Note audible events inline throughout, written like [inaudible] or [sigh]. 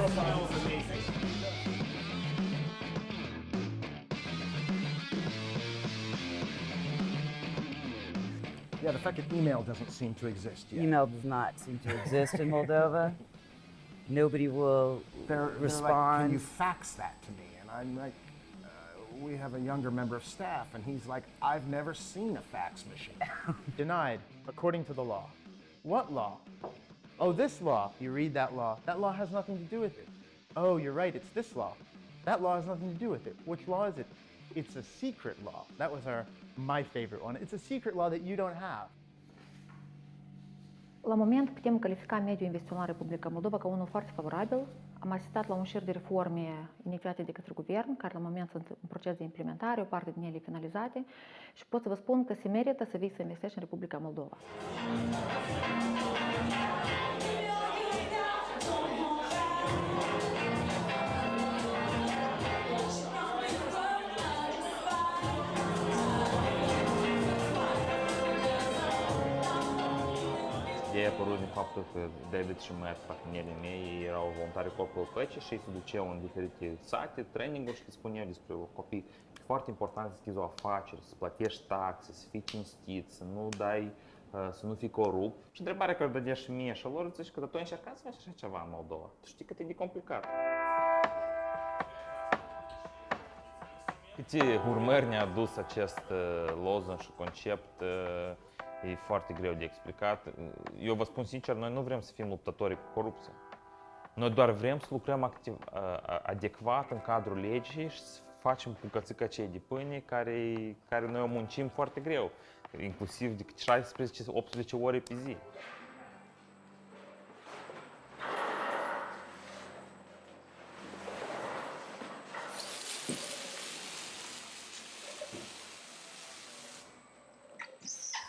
profile is amazing. Yeah, the fact that email doesn't seem to exist yet. Email does not seem to exist in Moldova. Nobody will They're, they're like, respond. Can you fax that to me? And I'm like, uh, we have a younger member of staff, and he's like, I've never seen a fax machine. [laughs] Denied, according to the law. What law? Oh, this law. You read that law. That law has nothing to do with it. Oh, you're right, it's this law. That law has nothing to do with it. Which law is it? It's a secret law. That was our my favorite one. It's a secret law that you don't have. La moment putem califica mediul investițional Republica Moldova ca unul foarte favorabil. Am asistat la un șir de reforme inițiate de către guvern, care la moment sunt în proces de implementare, o parte din ele finalizate și pot să vă spun că se merită să vii să investești în Republica Moldova. A apărut din faptul că David și Matt, partenerii mei, erau voluntari Corpul Păcii și ei se duceau în diferite sate, traininguri și le spuneau despre copii. E foarte important să deschizi o afacere, să plătești taxe, să fii cinstit, să nu dai, uh, să nu fii corupt. Și întrebarea care o dădea și mie și lor, zici că tu ai încercat să faci așa ceva în Moldova. Tu știi cât e de complicat. Câte urmări ne-a adus acest uh, loză și concept uh, e foarte greu de explicat. Eu vă spun sincer, noi nu vrem să fim luptători cu corupția. Noi doar vrem să lucrăm activ, uh, adecvat în cadrul legii și să facem bucățica cei de pâine care, care noi o muncim foarte greu, inclusiv de 16-18 ore pe zi.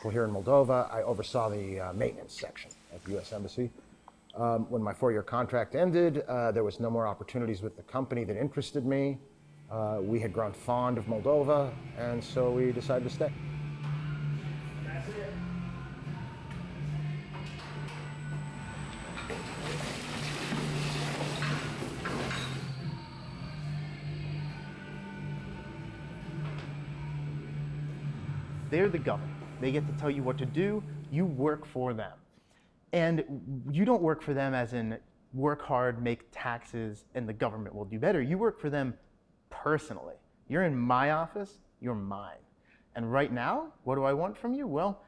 Well, here in Moldova, I oversaw the uh, maintenance section at the U.S. Embassy. Um, when my four-year contract ended, uh, there was no more opportunities with the company that interested me. Uh, we had grown fond of Moldova, and so we decided to stay. They're the government. They get to tell you what to do. You work for them. And you don't work for them as in work hard, make taxes, and the government will do better. You work for them personally. You're in my office, you're mine. And right now, what do I want from you? Well,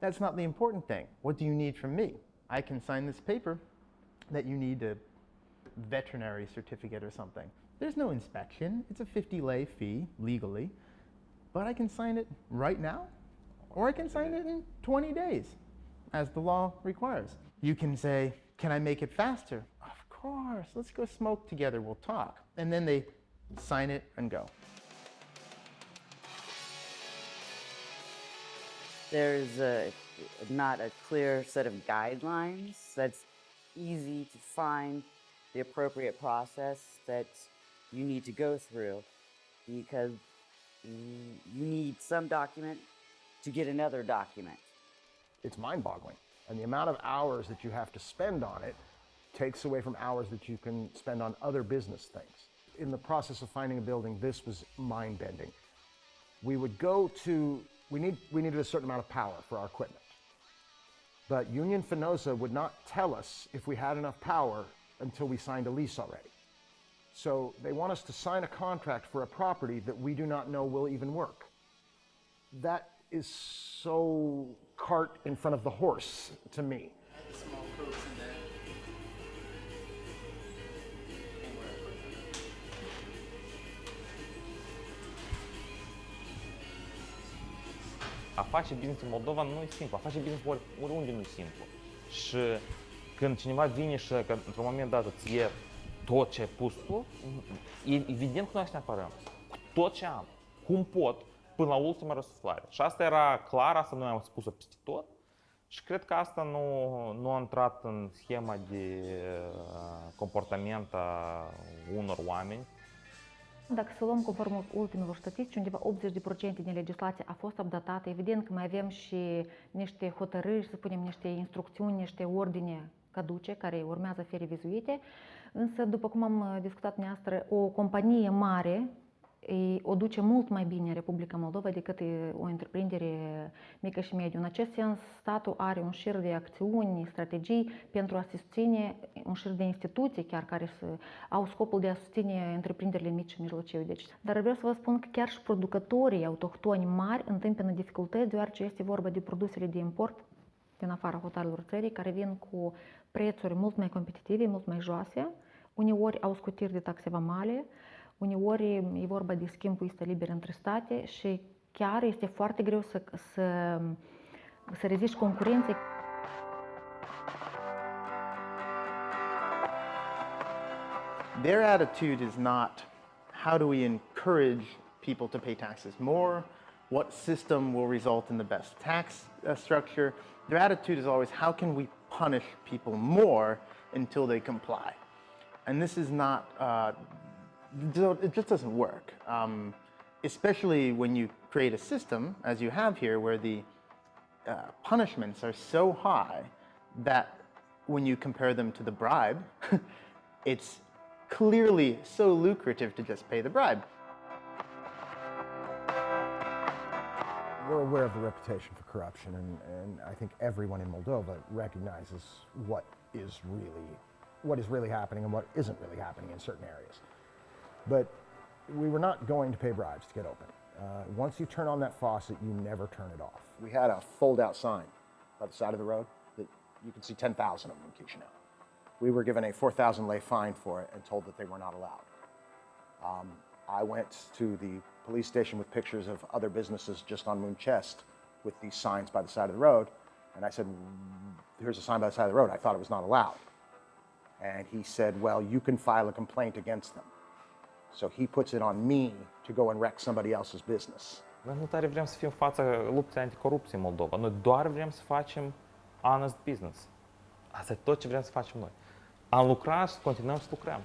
that's not the important thing. What do you need from me? I can sign this paper that you need a veterinary certificate or something. There's no inspection. It's a 50 lei fee legally. But I can sign it right now, or I can sign it in 20 days, as the law requires. You can say, Can I make it faster? Of course, let's go smoke together, we'll talk. And then they sign it and go. There's a, not a clear set of guidelines that's easy to find the appropriate process that you need to go through because you you need some document to get another document. It's mind-boggling. And the amount of hours that you have to spend on it takes away from hours that you can spend on other business things. In the process of finding a building, this was mind-bending. We would go to, we, need, we needed a certain amount of power for our equipment. But Union Fenosa would not tell us if we had enough power until we signed a lease already. So they want us to sign a contract for a property that we do not know will even work. That is so cart in front of the horse to me. A face business în Moldova nu e simplu, a face business ori, oriunde nu e simplu. Și când cineva vine și că într-un moment dat îți iei tot ce ai pus tu, e evident că noi să ne apărăm. Cu tot ce am, cum pot, până la ultima răsuflare. Și asta era clar, asta noi am spus-o peste tot. Și cred că asta nu, nu a intrat în schema de uh, comportament a unor oameni Dacă să luăm conform ultimelor statistici, undeva 80% din legislație a fost updatată. Evident că mai avem și niște hotărâri, să spunem, niște instrucțiuni, niște ordine caduce, care urmează să fie revizuite, însă, după cum am uh, discutat neastră, o companie mare e, o duce mult mai bine în Republica Moldova decât e, o întreprindere mică și mediu. În acest sens, statul are un șir de acțiuni, strategii pentru a susține un șir de instituții chiar care să au scopul de a susține întreprinderile mici și mijlocii. Deci, dar vreau să vă spun că chiar și producătorii autohtoni mari întâmpină dificultăți, deoarece este vorba de produsele de import din afara hotelelor țării, care vin cu prețuri mult mai competitive, mult mai joase, uneori au scutiri de taxe vamale, uneori e vorba de între state și chiar este foarte greu să, să, să reziști concurenței. Their attitude is not how do we encourage people to pay taxes more, what system will result in the best tax uh, structure. Their attitude is always how can we punish people more until they comply. And this is not, uh, it just doesn't work. Um, especially when you create a system, as you have here, where the uh, punishments are so high that when you compare them to the bribe, [laughs] it's clearly so lucrative to just pay the bribe. We're aware of the reputation for corruption, and, and I think everyone in Moldova recognizes what is really what is really happening and what isn't really happening in certain areas. But we were not going to pay bribes to get open. Uh, once you turn on that faucet, you never turn it off. We had a fold-out sign by the side of the road that you could see 10,000 of them in Chisinau. We were given a 4,000 lei fine for it and told that they were not allowed. Um, I went to the police station with pictures of other businesses just on Muncești with these signs by the side of the road, and I said, here's a sign by the side of the road. I thought it was not allowed. And he said, well, you can file a complaint against them. So he puts it on me to go and wreck somebody else's business. Noi nu tare vrem să fim fața luptei anticorupție în Moldova. Noi doar vrem să facem honest business. Asta e tot ce vrem să facem noi. Am lucrat și să continuăm să lucrăm.